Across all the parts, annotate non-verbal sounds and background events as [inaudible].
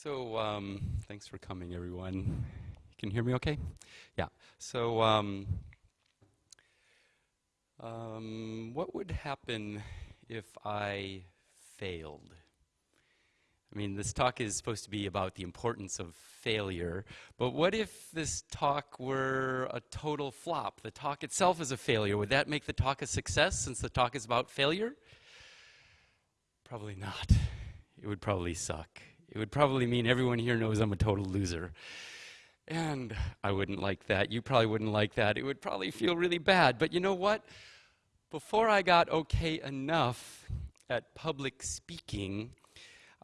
So, um, thanks for coming, everyone. You can hear me okay? Yeah. So, um, um, what would happen if I failed? I mean, this talk is supposed to be about the importance of failure, but what if this talk were a total flop? The talk itself is a failure. Would that make the talk a success since the talk is about failure? Probably not. It would probably suck. It would probably mean everyone here knows I'm a total loser. And I wouldn't like that. You probably wouldn't like that. It would probably feel really bad. But you know what? Before I got okay enough at public speaking,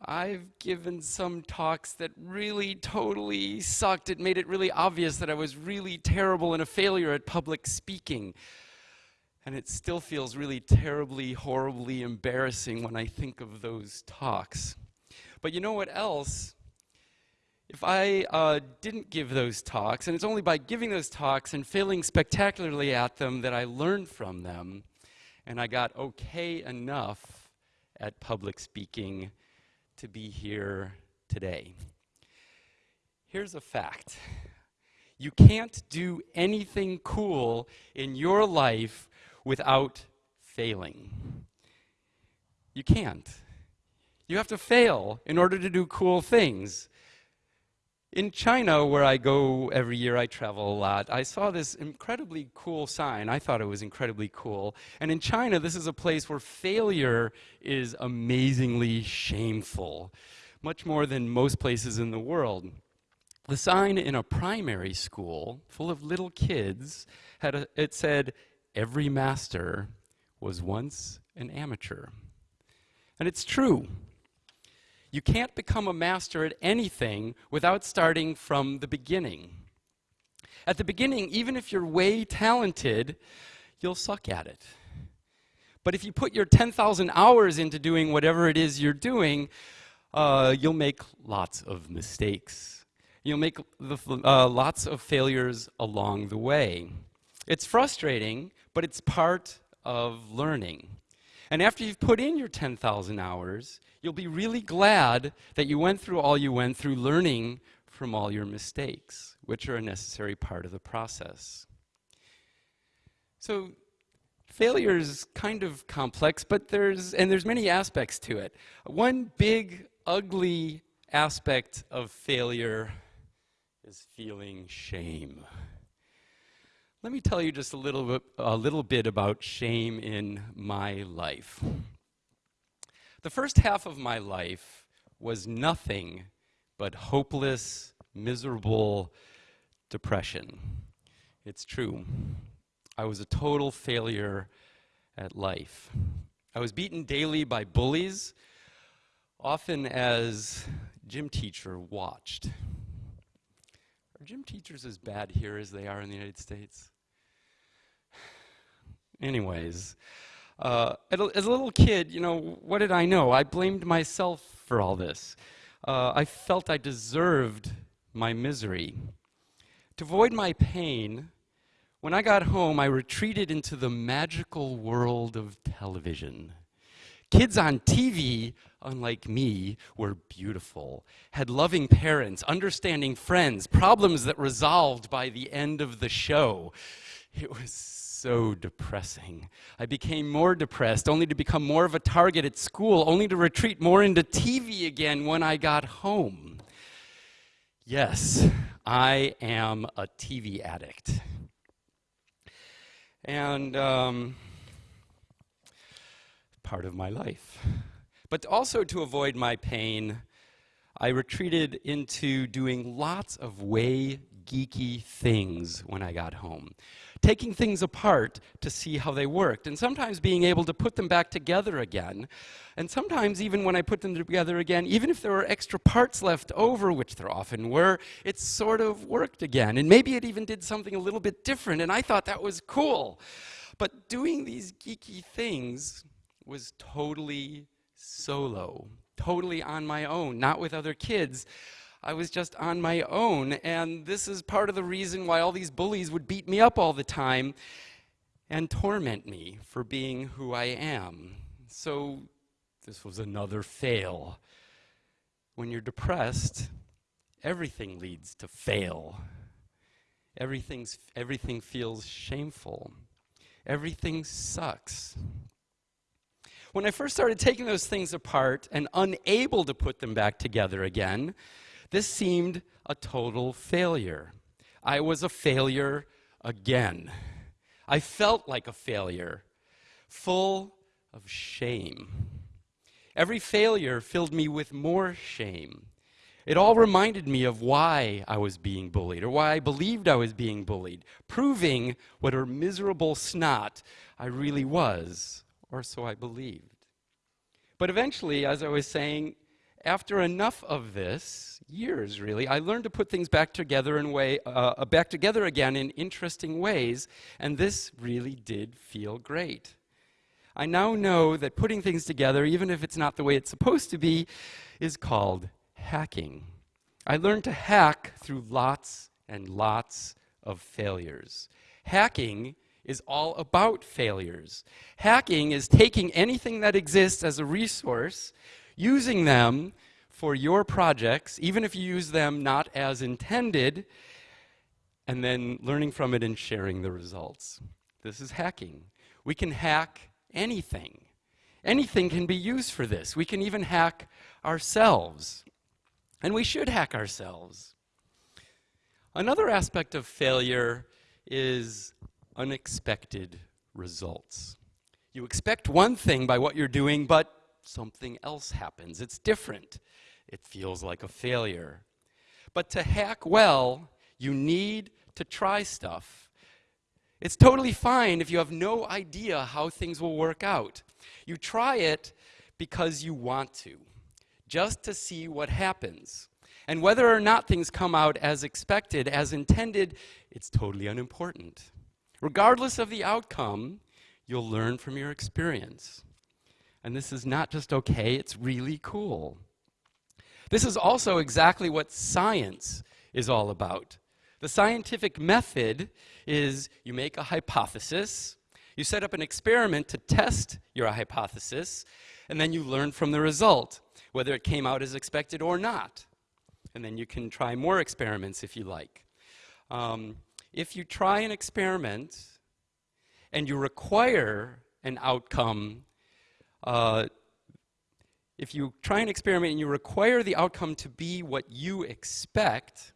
I've given some talks that really totally sucked. It made it really obvious that I was really terrible and a failure at public speaking. And it still feels really terribly, horribly embarrassing when I think of those talks. But you know what else? If I uh, didn't give those talks, and it's only by giving those talks and failing spectacularly at them that I learned from them, and I got okay enough at public speaking to be here today. Here's a fact you can't do anything cool in your life without failing. You can't. You have to fail in order to do cool things. In China, where I go every year, I travel a lot, I saw this incredibly cool sign. I thought it was incredibly cool. And in China, this is a place where failure is amazingly shameful, much more than most places in the world. The sign in a primary school full of little kids had a, it said, Every master was once an amateur. And it's true. You can't become a master at anything without starting from the beginning. At the beginning, even if you're way talented, you'll suck at it. But if you put your 10,000 hours into doing whatever it is you're doing, uh, you'll make lots of mistakes. You'll make the, uh, lots of failures along the way. It's frustrating, but it's part of learning. And after you've put in your 10,000 hours, you'll be really glad that you went through all you went through learning from all your mistakes, which are a necessary part of the process. So failure is kind of complex, but there's, and there's many aspects to it. One big, ugly aspect of failure is feeling shame. Let me tell you just a little bit, a little bit about shame in my life. The first half of my life was nothing but hopeless, miserable depression. It's true. I was a total failure at life. I was beaten daily by bullies, often as gym teacher watched. Are gym teachers as bad here as they are in the United States? [sighs] Anyways, uh, as a little kid, you know, what did I know? I blamed myself for all this. Uh, I felt I deserved my misery. To avoid my pain, when I got home, I retreated into the magical world of television. Kids on TV, unlike me, were beautiful, had loving parents, understanding friends, problems that resolved by the end of the show. It was so depressing. I became more depressed, only to become more of a target at school, only to retreat more into TV again when I got home. Yes, I am a TV addict. And um, part of my life. But also to avoid my pain, I retreated into doing lots of way geeky things when I got home taking things apart to see how they worked, and sometimes being able to put them back together again. And sometimes, even when I put them together again, even if there were extra parts left over, which there often were, it sort of worked again. And maybe it even did something a little bit different, and I thought that was cool. But doing these geeky things was totally solo, totally on my own, not with other kids. I was just on my own. And this is part of the reason why all these bullies would beat me up all the time and torment me for being who I am. So this was another fail. when you're depressed, everything leads to fail. Everything's, everything feels shameful. Everything sucks. When I first started taking those things apart and unable to put them back together again, this seemed a total failure. I was a failure again. I felt like a failure, full of shame. Every failure filled me with more shame. It all reminded me of why I was being bullied or why I believed I was being bullied, proving what a miserable snot I really was, or so I believed. But eventually, as I was saying, after enough of this, years really, I learned to put things back together in way, uh, uh, back together again in interesting ways, and this really did feel great. I now know that putting things together, even if it's not the way it's supposed to be, is called hacking. I learned to hack through lots and lots of failures. Hacking is all about failures. Hacking is taking anything that exists as a resource, using them for your projects, even if you use them not as intended, and then learning from it and sharing the results. This is hacking. We can hack anything. Anything can be used for this. We can even hack ourselves. And we should hack ourselves. Another aspect of failure is unexpected results. You expect one thing by what you're doing, but something else happens. It's different. It feels like a failure. But to hack well, you need to try stuff. It's totally fine if you have no idea how things will work out. You try it because you want to, just to see what happens. And whether or not things come out as expected, as intended, it's totally unimportant. Regardless of the outcome, you'll learn from your experience. And this is not just okay, it's really cool. This is also exactly what science is all about. The scientific method is you make a hypothesis, you set up an experiment to test your hypothesis, and then you learn from the result, whether it came out as expected or not. And then you can try more experiments if you like. Um, if you try an experiment and you require an outcome, uh, if you try an experiment and you require the outcome to be what you expect,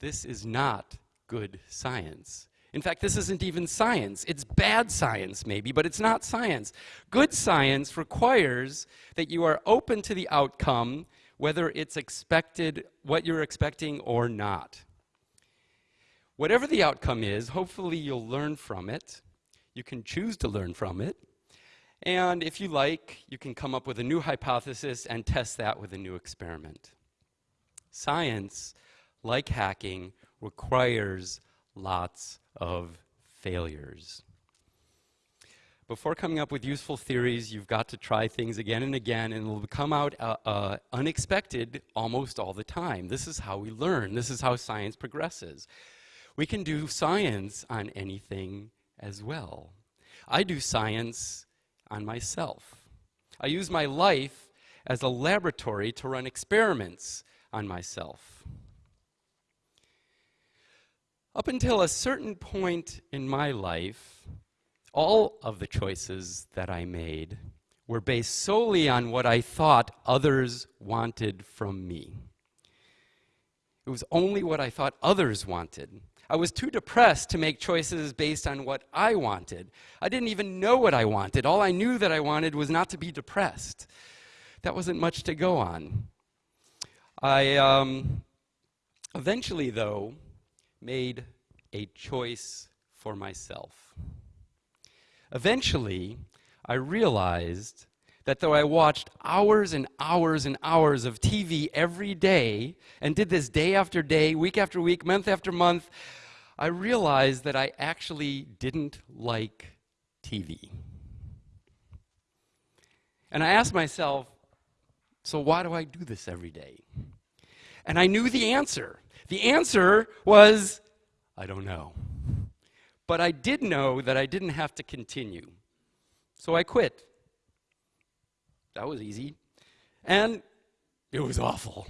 this is not good science. In fact, this isn't even science. It's bad science, maybe, but it's not science. Good science requires that you are open to the outcome, whether it's expected, what you're expecting or not. Whatever the outcome is, hopefully you'll learn from it. You can choose to learn from it. And if you like, you can come up with a new hypothesis and test that with a new experiment. Science, like hacking, requires lots of failures. Before coming up with useful theories, you've got to try things again and again, and it'll come out uh, uh, unexpected almost all the time. This is how we learn. This is how science progresses. We can do science on anything as well. I do science on myself. I use my life as a laboratory to run experiments on myself. Up until a certain point in my life, all of the choices that I made were based solely on what I thought others wanted from me. It was only what I thought others wanted. I was too depressed to make choices based on what I wanted. I didn't even know what I wanted. All I knew that I wanted was not to be depressed. That wasn't much to go on. I um, eventually, though, made a choice for myself. Eventually, I realized that though I watched hours and hours and hours of TV every day and did this day after day, week after week, month after month, I realized that I actually didn't like TV. And I asked myself, so why do I do this every day? And I knew the answer. The answer was, I don't know. But I did know that I didn't have to continue. So I quit. That was easy. And It was awful.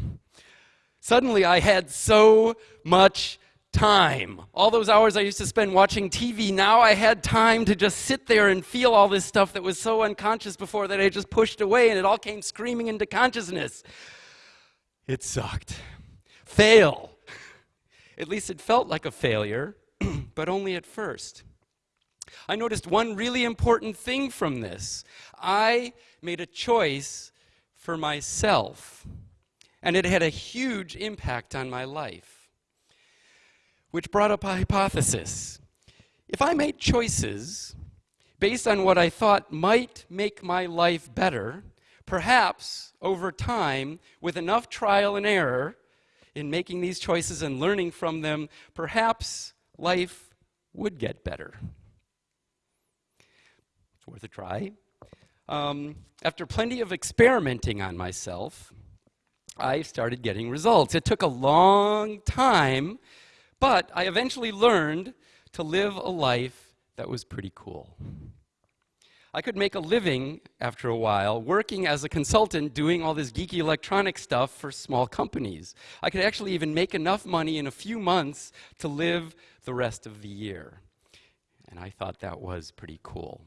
Suddenly, I had so much time. All those hours I used to spend watching TV, now I had time to just sit there and feel all this stuff that was so unconscious before that I just pushed away and it all came screaming into consciousness. It sucked. Fail. At least it felt like a failure, [clears throat] but only at first. I noticed one really important thing from this. I made a choice for myself, and it had a huge impact on my life, which brought up a hypothesis. If I made choices based on what I thought might make my life better, perhaps over time, with enough trial and error in making these choices and learning from them, perhaps life would get better. It's worth a try. Um, after plenty of experimenting on myself, I started getting results. It took a long time, but I eventually learned to live a life that was pretty cool. I could make a living after a while working as a consultant doing all this geeky electronic stuff for small companies. I could actually even make enough money in a few months to live the rest of the year. And I thought that was pretty cool.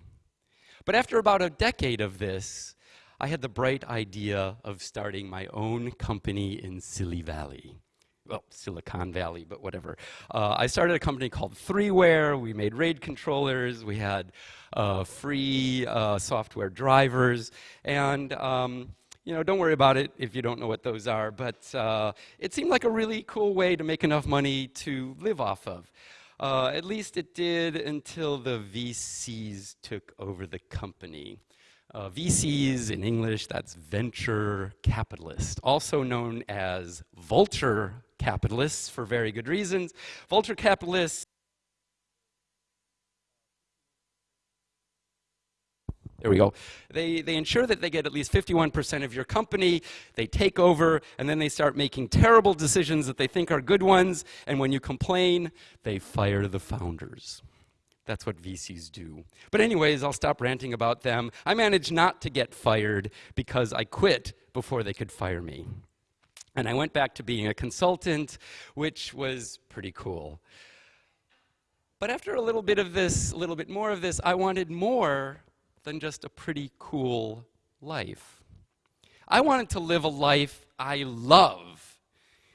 But after about a decade of this, I had the bright idea of starting my own company in Silly Valley well, Silicon Valley, but whatever. Uh, I started a company called 3ware. We made RAID controllers. We had uh, free uh, software drivers. And, um, you know, don't worry about it if you don't know what those are. But uh, it seemed like a really cool way to make enough money to live off of. Uh, at least it did until the VCs took over the company. Uh, VCs in English, that's venture capitalist, also known as vulture capitalists for very good reasons. Vulture capitalists There we go. They, they ensure that they get at least 51% of your company, they take over, and then they start making terrible decisions that they think are good ones, and when you complain, they fire the founders. That's what VCs do. But anyways, I'll stop ranting about them. I managed not to get fired because I quit before they could fire me. And I went back to being a consultant, which was pretty cool. But after a little bit of this, a little bit more of this, I wanted more than just a pretty cool life. I wanted to live a life I love.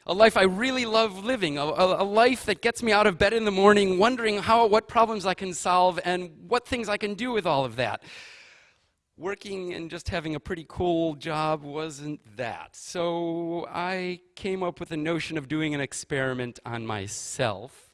A life I really love living, a, a, a, life that gets me out of bed in the morning wondering how, what problems I can solve and what things I can do with all of that working and just having a pretty cool job wasn't that. So I came up with the notion of doing an experiment on myself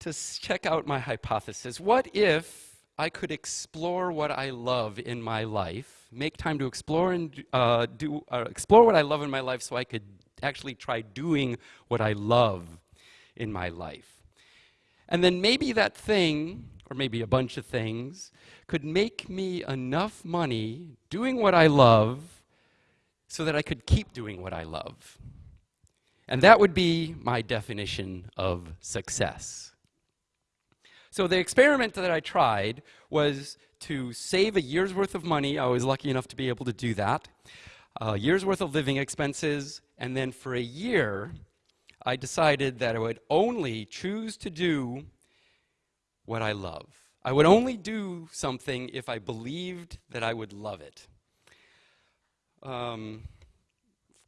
to check out my hypothesis. What if I could explore what I love in my life, make time to explore and uh, do uh, explore what I love in my life, so I could actually try doing what I love in my life, and then maybe that thing or maybe a bunch of things, could make me enough money doing what I love so that I could keep doing what I love. And that would be my definition of success. So the experiment that I tried was to save a year's worth of money. I was lucky enough to be able to do that. A year's worth of living expenses, and then for a year, I decided that I would only choose to do what I love. I would only do something if I believed that I would love it. Um,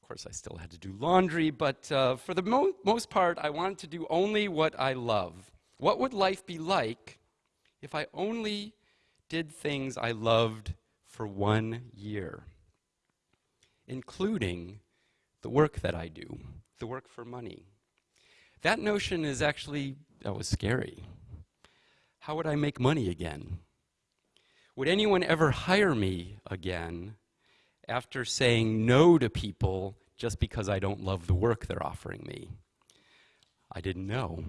of course, I still had to do laundry, but uh, for the mo most part, I wanted to do only what I love. What would life be like if I only did things I loved for one year, including the work that I do, the work for money? That notion is actually, that was scary how would I make money again? Would anyone ever hire me again after saying no to people just because I don't love the work they're offering me? I didn't know.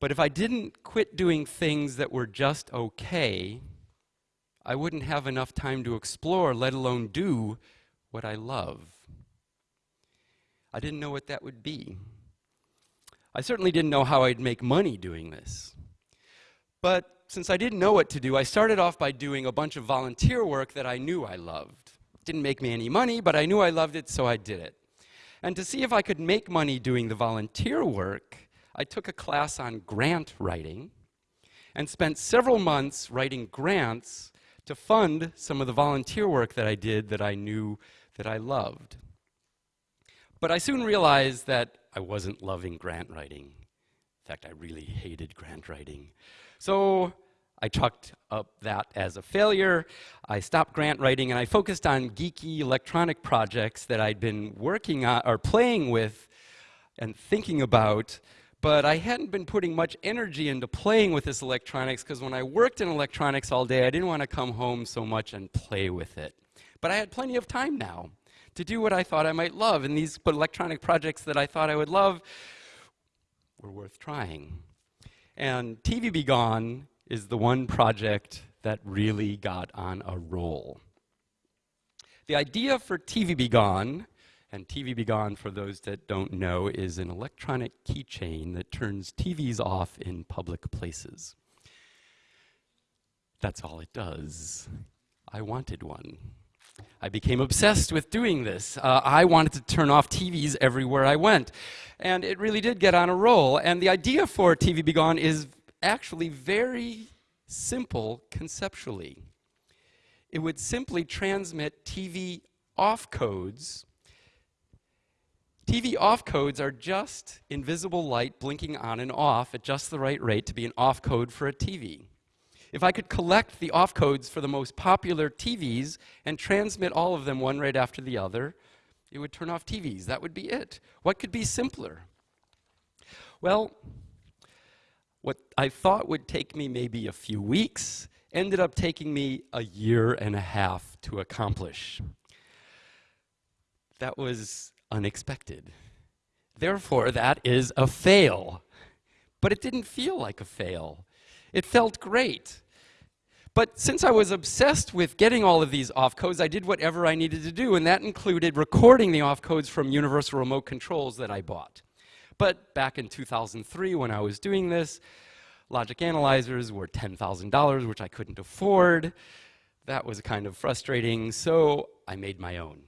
But if I didn't quit doing things that were just okay, I wouldn't have enough time to explore, let alone do what I love. I didn't know what that would be. I certainly didn't know how I'd make money doing this. But since I didn't know what to do, I started off by doing a bunch of volunteer work that I knew I loved. Didn't make me any money, but I knew I loved it, so I did it. And to see if I could make money doing the volunteer work, I took a class on grant writing and spent several months writing grants to fund some of the volunteer work that I did that I knew that I loved. But I soon realized that I wasn't loving grant writing. In fact, I really hated grant writing. So I chalked up that as a failure. I stopped grant writing and I focused on geeky electronic projects that I'd been working on or playing with and thinking about, but I hadn't been putting much energy into playing with this electronics because when I worked in electronics all day, I didn't want to come home so much and play with it. But I had plenty of time now to do what I thought I might love, and these electronic projects that I thought I would love were worth trying. And TV-B-Gone is the one project that really got on a roll. The idea for TV-B-Gone, and TV-B-Gone, for those that don't know, is an electronic keychain that turns TVs off in public places. That's all it does. I wanted one. I became obsessed with doing this. Uh, I wanted to turn off TVs everywhere I went. And it really did get on a roll. And the idea for TV-B-Gone is actually very simple conceptually. It would simply transmit TV off codes. TV off codes are just invisible light blinking on and off at just the right rate to be an off code for a TV. If I could collect the off codes for the most popular TVs and transmit all of them one right after the other, it would turn off TVs. That would be it. What could be simpler? Well, what I thought would take me maybe a few weeks ended up taking me a year and a half to accomplish. That was unexpected. Therefore, that is a fail. But it didn't feel like a fail. It felt great. But since I was obsessed with getting all of these off codes, I did whatever I needed to do, and that included recording the off codes from universal remote controls that I bought. But back in 2003, when I was doing this, logic analyzers were $10,000, which I couldn't afford. That was kind of frustrating, so I made my own.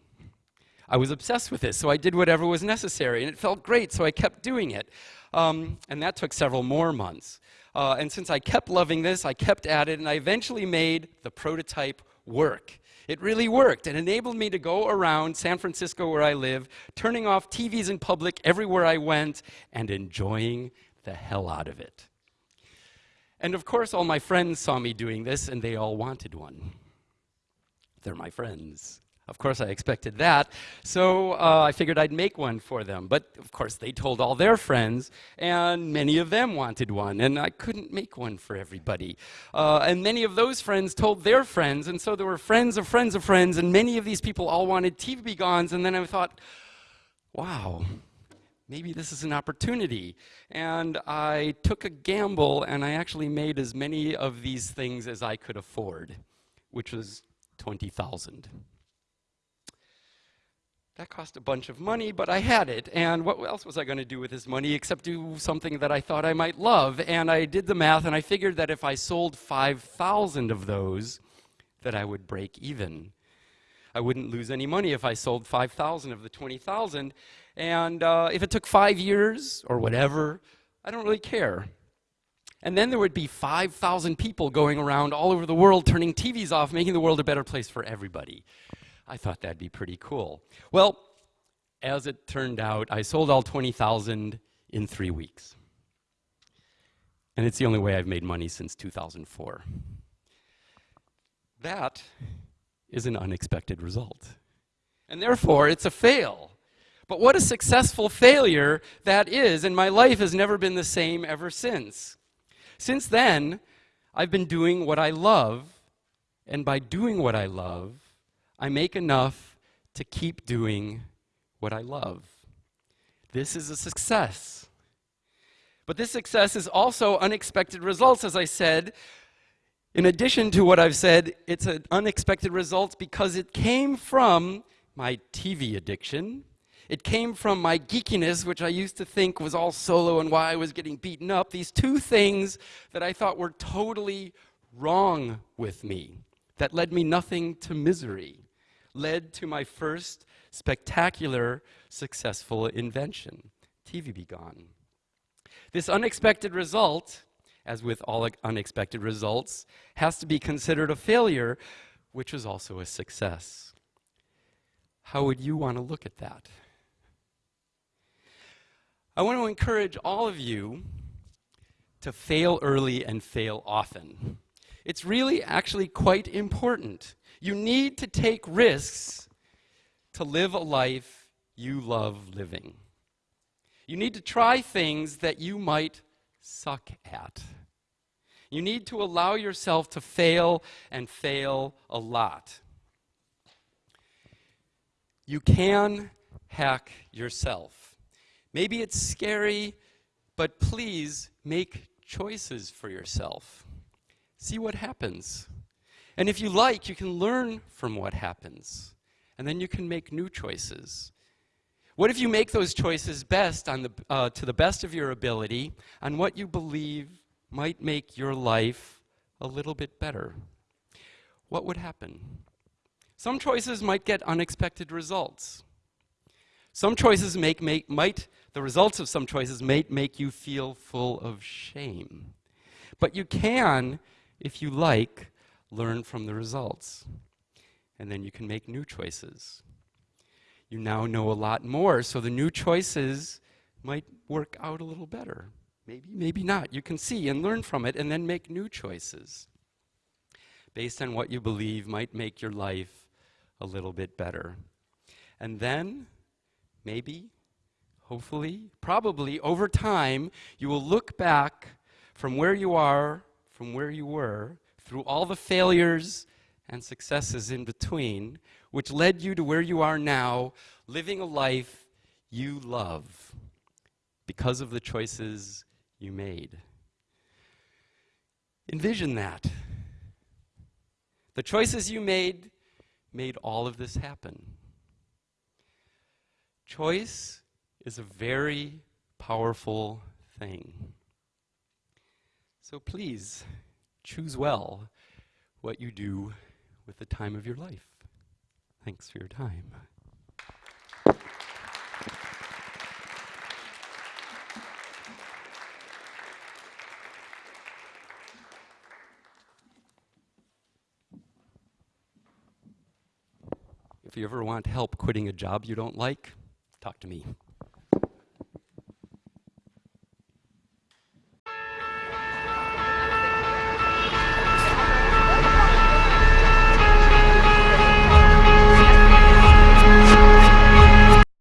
I was obsessed with this, so I did whatever was necessary, and it felt great, so I kept doing it. Um, and that took several more months. Uh, and since I kept loving this, I kept at it, and I eventually made the prototype work. It really worked. It enabled me to go around San Francisco, where I live, turning off TVs in public everywhere I went, and enjoying the hell out of it. And of course, all my friends saw me doing this, and they all wanted one. They're my friends. Of course, I expected that. So uh, I figured I'd make one for them. But of course, they told all their friends, and many of them wanted one. And I couldn't make one for everybody. Uh, and many of those friends told their friends. And so there were friends of friends of friends. And many of these people all wanted TV-B-Gones. And then I thought, wow, maybe this is an opportunity. And I took a gamble and I actually made as many of these things as I could afford, which was 20,000. That cost a bunch of money, but I had it. And what else was I going to do with this money except do something that I thought I might love? And I did the math and I figured that if I sold 5,000 of those, that I would break even. I wouldn't lose any money if I sold 5,000 of the 20,000. And uh, if it took five years or whatever, I don't really care. And then there would be 5,000 people going around all over the world turning TVs off, making the world a better place for everybody. I thought that'd be pretty cool. Well, as it turned out, I sold all 20,000 in three weeks. And it's the only way I've made money since 2004. That is an unexpected result. And therefore, it's a fail. But what a successful failure that is, and my life has never been the same ever since. Since then, I've been doing what I love, and by doing what I love, I make enough to keep doing what I love. This is a success. But this success is also unexpected results, as I said. In addition to what I've said, it's an unexpected result because it came from my TV addiction. It came from my geekiness, which I used to think was all solo and why I was getting beaten up. These two things that I thought were totally wrong with me, that led me nothing to misery led to my first spectacular successful invention, TV-B-Gone. This unexpected result, as with all unexpected results, has to be considered a failure, which was also a success. How would you want to look at that? I want to encourage all of you to fail early and fail often. It's really actually quite important. You need to take risks to live a life you love living. You need to try things that you might suck at. You need to allow yourself to fail and fail a lot. You can hack yourself. Maybe it's scary, but please make choices for yourself. See what happens. And if you like, you can learn from what happens. And then you can make new choices. What if you make those choices best on the, uh, to the best of your ability on what you believe might make your life a little bit better? What would happen? Some choices might get unexpected results. Some choices make, make, might, the results of some choices might make you feel full of shame. But you can, if you like, learn from the results. And then you can make new choices you now know a lot more, so the new choices might work out a little better. Maybe, maybe not. You can see and learn from it and then make new choices based on what you believe might make your life a little bit better. And then, maybe, hopefully, probably over time, you will look back from where you are, from where you were, through all the failures and successes in between, which led you to where you are now, living a life you love because of the choices you made. Envision that. The choices you made made all of this happen. Choice is a very powerful thing. So please choose well what you do with the time of your life. Thanks for your time. If you ever want help quitting a job you don't like, talk to me.